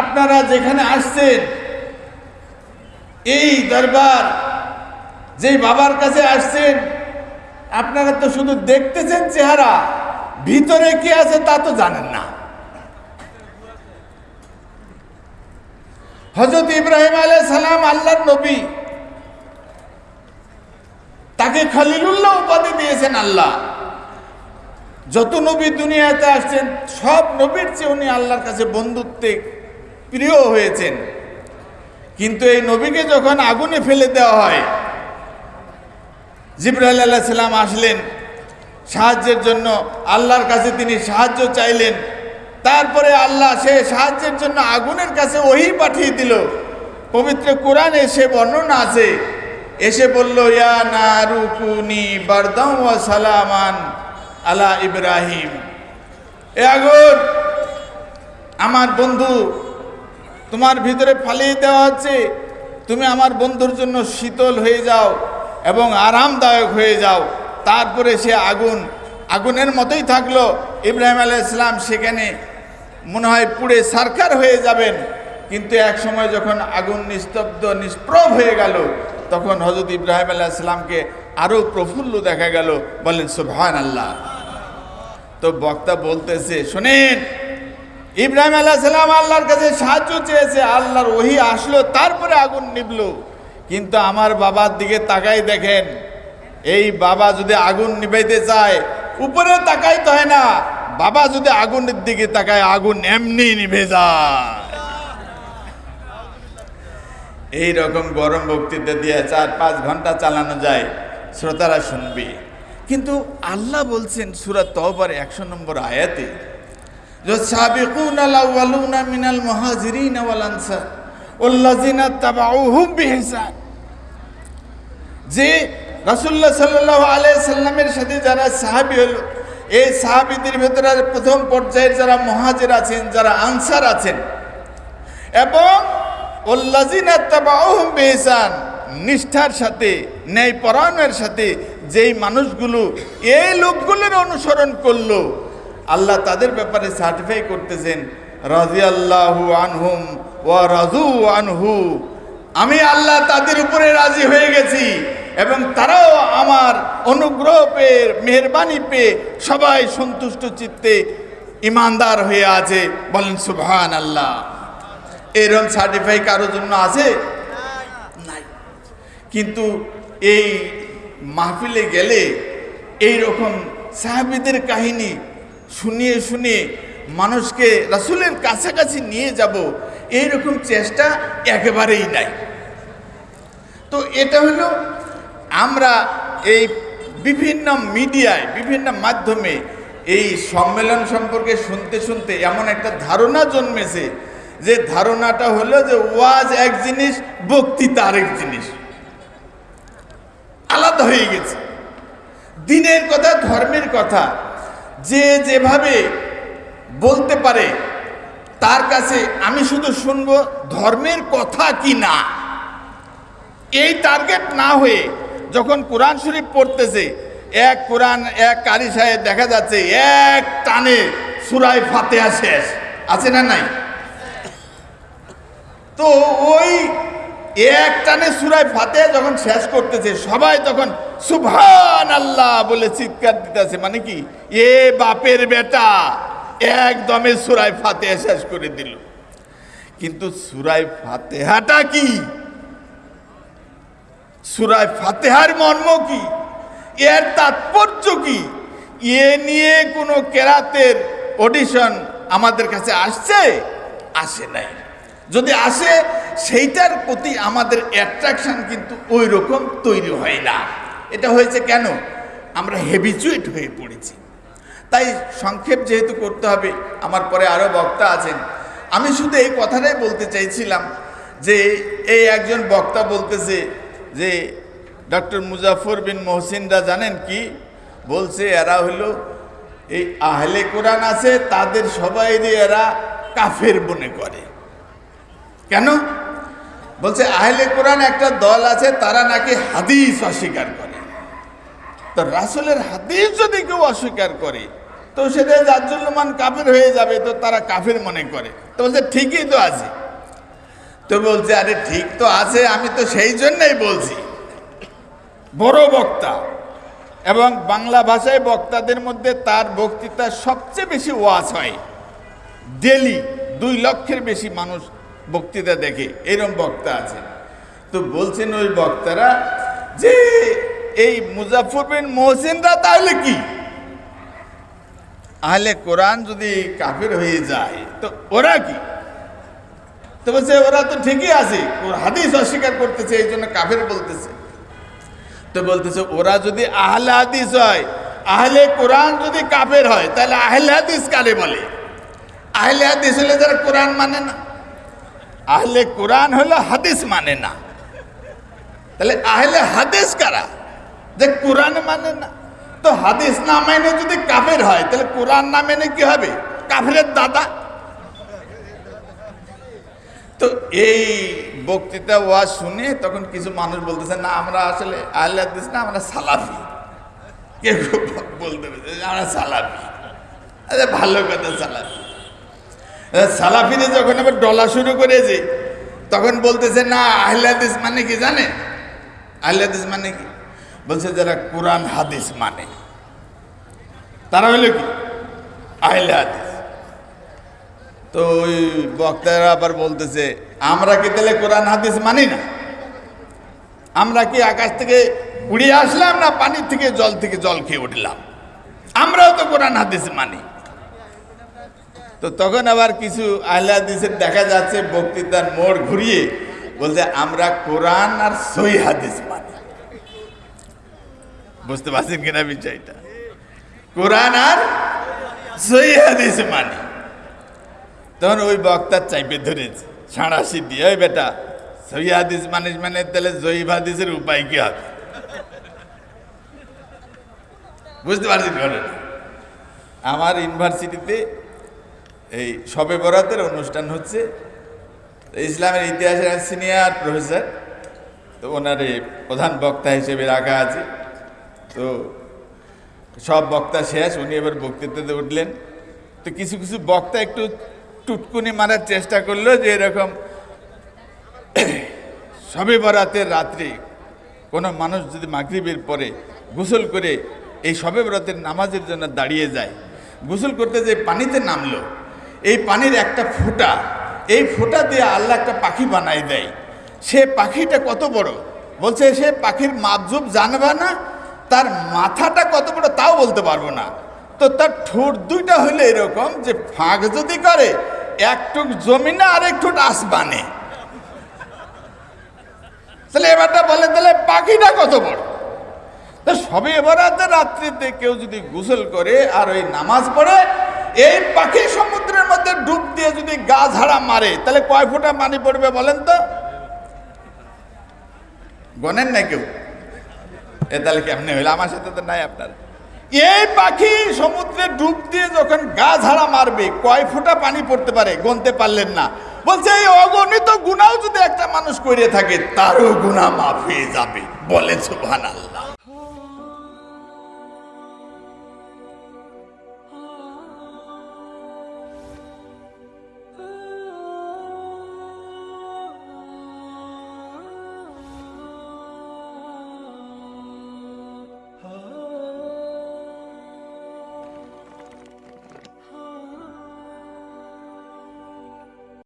আপনারা যেখানে আসছেন, এই দরবার যেই বাবার কাছে আসছেন, আপনারা তো শুধু দেখতেছেন চেহারা, ভিতরে কি আছে তা তো জানেন না। হজরত ইব্রাহিম আলাই সালাম, আল্লাহর নবী, তাকে খালিলুল্লাহ উপাধি দিয়েছেন আল্লাহ। যত নবী দুনিয়াতে আসছেন, সব নবীর চেয়ে উনি আল্লাহর কাছে বন্ধুত্বে প্রিয় হয়েছেন। কিন্তু এই নবীকে যখন আগুনে ফেলে দেওয়া হয়, জিব্রাইল আল্লাহ সাল্লাম আসলেন, সাহায্যের জন্য আল্লাহর কাছে তিনি সাহায্য চাইলেন। তারপরে আল্লাহ সে সাহায্যের জন্য আগুনের কাছে ওহি পাঠিয়ে দিল। পবিত্র কোরআনে সে বর্ণনা আছে, এসে বলল, ইয়া না রুকুনি বারদাম ওয়া সালামান আলা ইব্রাহিম। এ আগুন, আমার বন্ধু তোমার ভিতরে ফালিয়ে দেওয়া হচ্ছে তুমি আমার বন্ধুর জন্য শীতল হয়ে যাও এবং আরামদায়ক হয়ে যাও। তারপরে সে আগুন, আগুনের মতোই থাকল। ইব্রাহিম আলাইসালাম সেখানে মনে হয় পুড়ে সারকার হয়ে যাবেন। কিন্তু এক সময় যখন আগুন নিস্তব্ধ, নিষ্প্রভ হয়ে গেল, তখন হজরত ইব্রাহিম আলাইসালামকে আরও প্রফুল্ল দেখা গেল। বলেন সুবহান আল্লাহ তো বক্তা বলতেছে, শোনেন ইব্রাহিম আলাইসালাম আল্লাহর কাছে সাহায্য চেয়েছে, আল্লাহর ওহি আসলো, তারপরে আগুন নিবলো। কিন্তু আমার বাবার দিকে তাকাই দেখেন, এই বাবা যদি আগুন নিভাইতে চায় উপরে তাকাইতে হয় না, বাবা যদি আগুনের দিকে তাকায়, আগুন এমনি নিভে যায়। এই রকম গরম বক্তৃতা দিয়ে চার পাঁচ ঘণ্টা চালানো যায়, শ্রোতারা শুনবে। কিন্তু আল্লাহ বলছেন সুরাত তহবার একশো নম্বর আয়াতে মিনাল ওয়াল আনসার যে আলাইহি সাল্লামের সাথে যারা সাহাবী হলো, এই সাহাবীদের ভেতরে প্রথম পর্যায়ের যারা মহাজির আছেন, যারা আনসার আছেন, এবং নিষ্ঠার সাথে ন্যায় ন্যায়পরায়ণের সাথে যেই মানুষগুলো এই লোকগুলোর অনুসরণ করল আল্লাহ তাদের ব্যাপারে সার্টিফাই করতেছেন রাজিয়াল্লাহু আনহুম ওয়া রাজু আনহু। আমি আল্লাহ তাদের উপরে রাজি হয়ে গেছি এবং তারাও আমার অনুগ্রহ পেয়ে, মেহরবানি পেয়ে সবাই সন্তুষ্ট চিত্তে ইমানদার হয়ে আছে। বলেন সুবহান আল্লাহ এরকম সার্টিফাই কারোর জন্য আছে? নাই। কিন্তু এই মাহফিলে গেলে এই রকম সাহাবিদের কাহিনী শুনিয়ে শুনিয়ে মানুষকে রাসুলের কাছাকাছি নিয়ে যাব, এইরকম চেষ্টা একেবারেই নাই। তো এটা হলো আমরা এই বিভিন্ন মিডিয়ায়, বিভিন্ন মাধ্যমে এই সম্মেলন সম্পর্কে শুনতে শুনতে এমন একটা ধারণা জন্মেছে যে ধারণাটা হলো যে ওয়াজ এক জিনিস, বক্তৃতা আরেক জিনিস। আলাদা হয়ে গেছে। দিনের কথা, ধর্মের কথা যে যেভাবে বলতে পারে, তার কাছে আমি শুধু শুনব ধর্মের কথা কি না। এই টার্গেট না হয়ে যখন কোরআন শরীফ পড়তেছে, এক কোরআন, এক কারি সাহেব দেখা যাচ্ছে, এক টানে সুরায় ফাতেহা শেষ। আছে না নাই? তো ওই এক টানে সুরায় ফাতেহা যখন শেষ করতেছে, সবাই তখন সুভান আল্লাহ বলে চিৎকার দিতেছে। মানে কি? এ বাপের বেটা একদমে সুরায় ফাতেহা শেষ করে দিল। কিন্তু সুরায় ফাতেহাটা কি? সুরায় ফাতেহার মর্ম কি? এর তাৎপর্য কি? এ নিয়ে কোনো কেরাতের অডিশন আমাদের কাছে আসছে? আসে নাই। যদি আসে সেইটার প্রতি আমাদের অ্যাট্রাকশন কিন্তু ওই রকম তৈরি হয় না। এটা হয়েছে কেন? আমরা হেবিচুয়েট হয়ে পড়েছি। তাই সংক্ষেপ যেহেতু করতে হবে, আমার পরে আরও বক্তা আছেন। আমি শুধু এই কথাটাই বলতে চাইছিলাম যে, এই একজন বক্তা বলতেছে যে ডক্টর মুজাফর বিন মহসিনরা জানেন কি? বলছে, এরা হলো এই আহলে কোরআন আছে, তাদের সবাইরই এরা কাফের মনে করে। কেন? বলছে, আহলে কোরআন একটা দল আছে, তারা নাকি হাদিস অস্বীকার করে। তো রাসুলের হাদিস যদি কেউ অস্বীকার করে, তো সেটা জাজ্জুল্লমান কাফের হয়ে যাবে, তো তারা কাফের মনে করে। তো বলছে, ঠিকই তো আছে। তো বলছে, আরে ঠিক তো আছে, আমি তো সেই জন্যই বলছি। বড় বক্তা এবং বাংলা ভাষায় বক্তাদের মধ্যে তার বক্তৃতা সবচেয়ে বেশি ওয়াজ হয়। ডেলি দুই লক্ষের বেশি মানুষ বক্তৃতা দেখে, এরম বক্তা আছে। তো বলছেন ওই বক্তারা যে এই মুজাফর বিন মোহসিনরা তাহলে কি? আহলে কোরআন যদি কাফের হয়ে যায়, তো ওরা কি? তো বলছে, ওরা তো ঠিকই আছে হাদিস অস্বীকার করতেছে, এই জন্য কাফের বলতেছে। তো বলতেছে, ওরা যদি আহলে হাদিস হয়, আহলে কোরআন যদি কাফের হয়, তাহলে আহলে হাদিস কারে বলে? আহলে হাদিস হলে যারা কোরআন মানে না। আহলে কোরআন হলো হাদিস মানে না। তাহলে আহলে হাদিস কারা? যে কোরআন মানে না। তো হাদিস না মেনে যদি কাফের হয়, তাহলে কোরআন না মেনে কি হবে? কাফের দাদা। তো এই বক্তৃতা ওয়া শুনে তখন কিছু মানুষ বলতেছে, না, আমরা আসলে আহলে হাদিস না, আমরা সালাফি। কেউ বলতে আমরা সালাফি। আরে ভালো কথা, সালাফি। সালাফিরে যখন আবার ডলা শুরু করেছে, তখন বলতেছে, না, আহলে হাদিস মানে কি জানে? আহলে হাদিস মানে কি? বলছে, যারা কোরআন, হাদিস মানে। তারা হলো কি? আহলে হাদিস। তো ওই বক্তারা আবার বলতেছে, আমরা কি তাহলে কোরআন, হাদিস মানি না? আমরা কি আকাশ থেকে উড়িয়ে আসলাম না পানির থেকে জল থেকে জল খেয়ে উঠলাম? আমরাও তো কোরআন, হাদিস মানি। তো তখন আবার কিছু আহলে হাদিসের দেখা যাচ্ছে, বক্তৃতার মোড় ঘুরিয়ে বলছে, আমরা কোরআন আর সই হাদিস মানি। বুঝতে পারছেন কিনা বিষয়টা? কোরআন আর সই হাদিস মানি। তখন ওই বক্তার চাইপে ধরেছে সাঁড়াশি দিয়ে ওই বেটা সই হাদিস মানিস মানে তাহলে জয়ীব হাদিসের উপায় কি হবে? বুঝতে পারছেন ঘটনা? আমার ইউনিভার্সিটিতে এই সবে বরাতের অনুষ্ঠান হচ্ছে। ইসলামের ইতিহাসের সিনিয়র প্রফেসর, তো ওনারে প্রধান বক্তা হিসেবে রাখা আছে। তো সব বক্তা শেষ, উনি এবার বক্তৃতাতে উঠলেন। তো কিছু কিছু বক্তা একটু টুটকুনি মারার চেষ্টা করল যে এরকম সবে বরাতের রাত্রি কোনো মানুষ যদি মাগরিবের পরে গোসল করে এই সবে বরাতের নামাজের জন্য দাঁড়িয়ে যায়, গোসল করতে যে পানিতে নামলো এই পানির একটা ফোঁটা, এই ফোঁটা দিয়ে আল্লাহ একটা পাখি বানাই দেয়। সে পাখিটা কত বড়? বলছে, সে পাখির মাপজুপ জানবে না, তার মাথাটা কত বড় তাও বলতে পারব না। তো তার ঠোঁট দুইটা হলে এরকম যে ফাঁক যদি করে একটুক জমিনে আর একটু আসবানে তাহলে এবারটা বলে, তাহলে পাখিটা কত বড়? তো সবে এবারাতে রাত্রিতে কেউ যদি গোসল করে আর ওই নামাজ পড়ে, এই পাখি সমুদ্রের মধ্যে ডুব দিয়ে যদি গা ঝাড়া মারে, তাহলে কয় ফোঁটা পানি পড়বে বলেন তো? গনেন না কেউ? এ তাহলে কেমনে হইল? আমার সাথে তো নাই আপনার। এই পাখি সমুদ্রে ডুব দিয়ে যখন গা ঝাড়া মারবে, কয় ফোঁটা পানি পড়তে পারে? গনতে পারলেন না। বলছে, এই অগণিত গুণাও যদি একটা মানুষ করে থাকে, তারও গুণা মাফ হয়ে যাবে। বলে সুবহান আল্লাহ